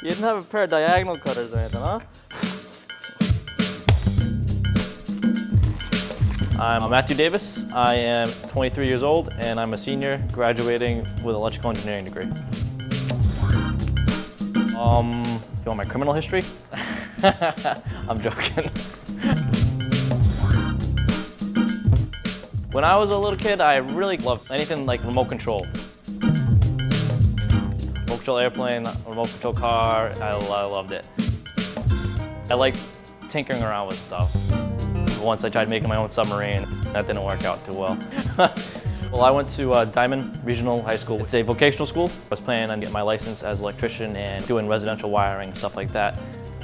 You didn't have a pair of diagonal cutters or anything, huh? I'm Matthew Davis. I am 23 years old and I'm a senior graduating with electrical engineering degree. Um, you want my criminal history? I'm joking. when I was a little kid, I really loved anything like remote control. Remote control airplane, remote control car, I, I loved it. I liked tinkering around with stuff. Once I tried making my own submarine, that didn't work out too well. well, I went to uh, Diman Regional High School. It's a vocational school. I was planning on getting my license as an electrician and doing residential wiring, stuff like that.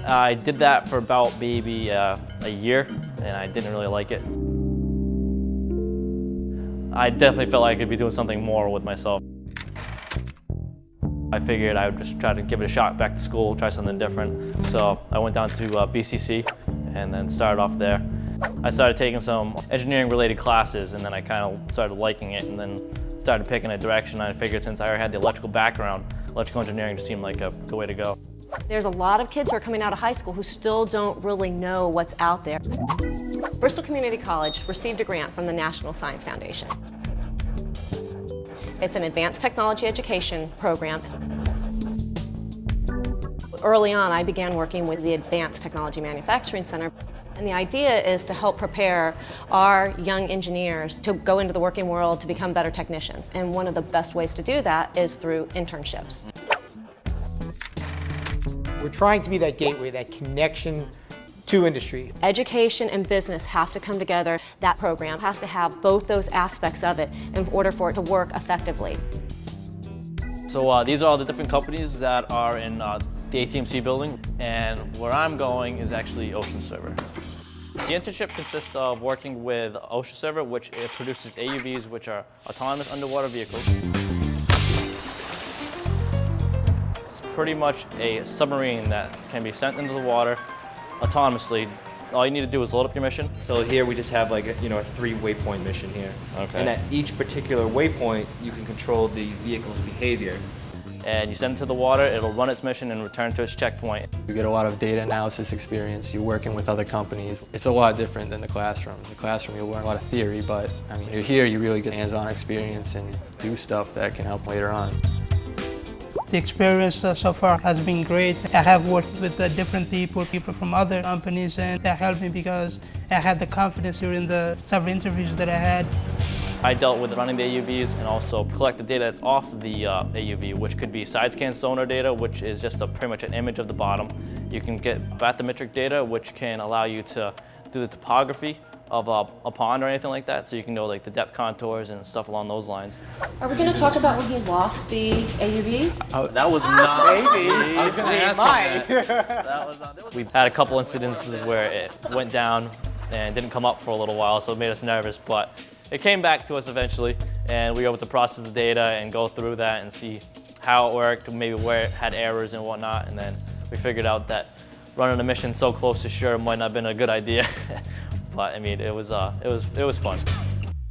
I did that for about maybe uh, a year, and I didn't really like it. I definitely felt like I could be doing something more with myself. I figured I would just try to give it a shot back to school, try something different. So I went down to uh, BCC and then started off there. I started taking some engineering related classes and then I kind of started liking it and then started picking a direction. I figured since I already had the electrical background, electrical engineering just seemed like a good way to go. There's a lot of kids who are coming out of high school who still don't really know what's out there. Bristol Community College received a grant from the National Science Foundation. It's an advanced technology education program. Early on, I began working with the Advanced Technology Manufacturing Center. And the idea is to help prepare our young engineers to go into the working world to become better technicians. And one of the best ways to do that is through internships. We're trying to be that gateway, that connection to industry. Education and business have to come together. That program has to have both those aspects of it in order for it to work effectively. So uh, these are all the different companies that are in uh, the ATMC building, and where I'm going is actually Ocean Server. The internship consists of working with Ocean Server, which produces AUVs, which are autonomous underwater vehicles. It's pretty much a submarine that can be sent into the water autonomously. All you need to do is load up your mission. So here we just have like a, you know a three waypoint mission here. Okay. And at each particular waypoint, you can control the vehicle's behavior. And you send it to the water, it'll run its mission and return to its checkpoint. You get a lot of data analysis experience, you're working with other companies. It's a lot different than the classroom. In the classroom you'll learn a lot of theory, but I mean, you're here, you really get hands-on experience and do stuff that can help later on. The experience uh, so far has been great. I have worked with uh, different people, people from other companies, and that helped me because I had the confidence during the several interviews that I had. I dealt with running the AUVs and also collect the data that's off the uh, AUV, which could be side scan sonar data, which is just a, pretty much an image of the bottom. You can get bathymetric data, which can allow you to do the topography of a, a, pond or anything like that, so you can know like the depth contours and stuff along those lines. Are we going to talk about when he lost the AUV? Oh, that was not. Maybe. I was going to ask might. that. that was not, We've had a couple incidences where it went down and didn't come up for a little while, so it made us nervous, but it came back to us eventually, and we were able to process the data and go through that and see how it worked, maybe where it had errors and whatnot, and then we figured out that running a mission so close to shore might not have been a good idea. But I mean, it was, uh, it was, it was fun.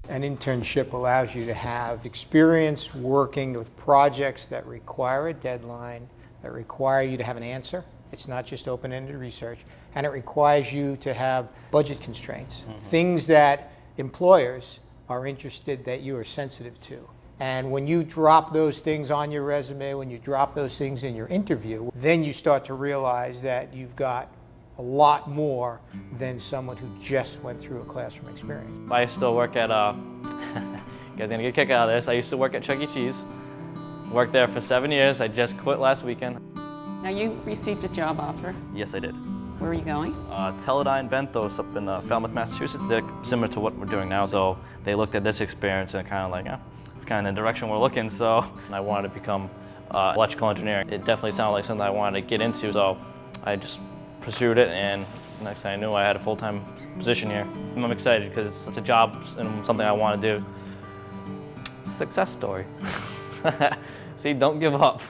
An internship allows you to have experience working with projects that require a deadline, that require you to have an answer. It's not just open-ended research. And it requires you to have budget constraints, mm -hmm. things that employers are interested that you are sensitive to. And when you drop those things on your resume, when you drop those things in your interview, then you start to realize that you've got a lot more than someone who just went through a classroom experience. I still work at, uh, you guys gonna get a kick out of this, I used to work at Chuck E. Cheese. Worked there for seven years, I just quit last weekend. Now you received a job offer. Yes, I did. Where are you going? Uh, Teledyne Benthos up in uh, Falmouth, Massachusetts. They're similar to what we're doing now, though they looked at this experience and kind of like, yeah, it's kind of the direction we're looking, so I wanted to become uh, electrical engineering. It definitely sounded like something I wanted to get into, so I just pursued it and next thing I knew I had a full-time position here. I'm excited because it's a job and something I want to do. Success story. See, don't give up.